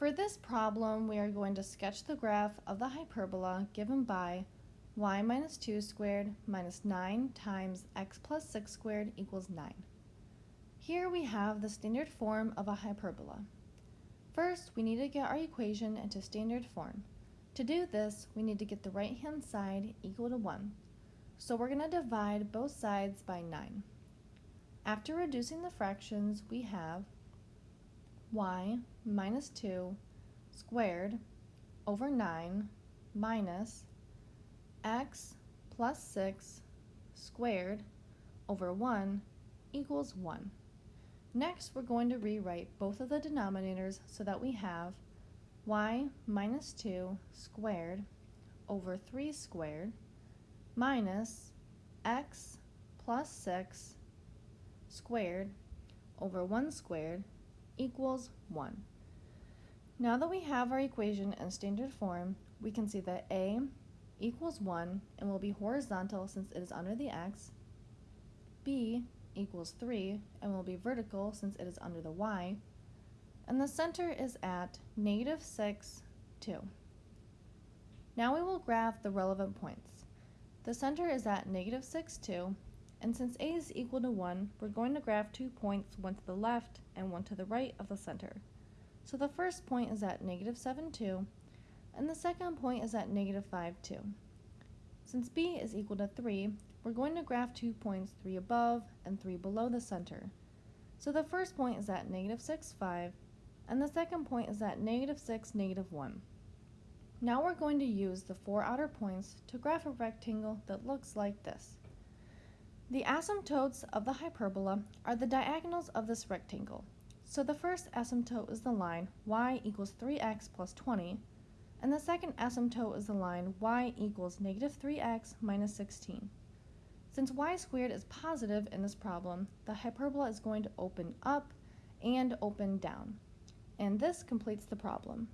For this problem, we are going to sketch the graph of the hyperbola given by y minus 2 squared minus 9 times x plus 6 squared equals 9. Here we have the standard form of a hyperbola. First, we need to get our equation into standard form. To do this, we need to get the right-hand side equal to 1. So we're going to divide both sides by 9. After reducing the fractions, we have y minus 2 squared over 9 minus x plus 6 squared over 1 equals 1. Next, we're going to rewrite both of the denominators so that we have y minus 2 squared over 3 squared minus x plus 6 squared over 1 squared equals 1. Now that we have our equation in standard form, we can see that a equals 1 and will be horizontal since it is under the x, b equals 3 and will be vertical since it is under the y, and the center is at negative 6, 2. Now we will graph the relevant points. The center is at negative 6, 2, and since a is equal to 1, we're going to graph two points, one to the left and one to the right of the center. So the first point is at negative 7, 2, and the second point is at negative 5, 2. Since b is equal to 3, we're going to graph two points, 3 above and 3 below the center. So the first point is at negative 6, 5, and the second point is at negative 6, negative 1. Now we're going to use the four outer points to graph a rectangle that looks like this. The asymptotes of the hyperbola are the diagonals of this rectangle. So the first asymptote is the line y equals 3x plus 20, and the second asymptote is the line y equals negative 3x minus 16. Since y squared is positive in this problem, the hyperbola is going to open up and open down. And this completes the problem.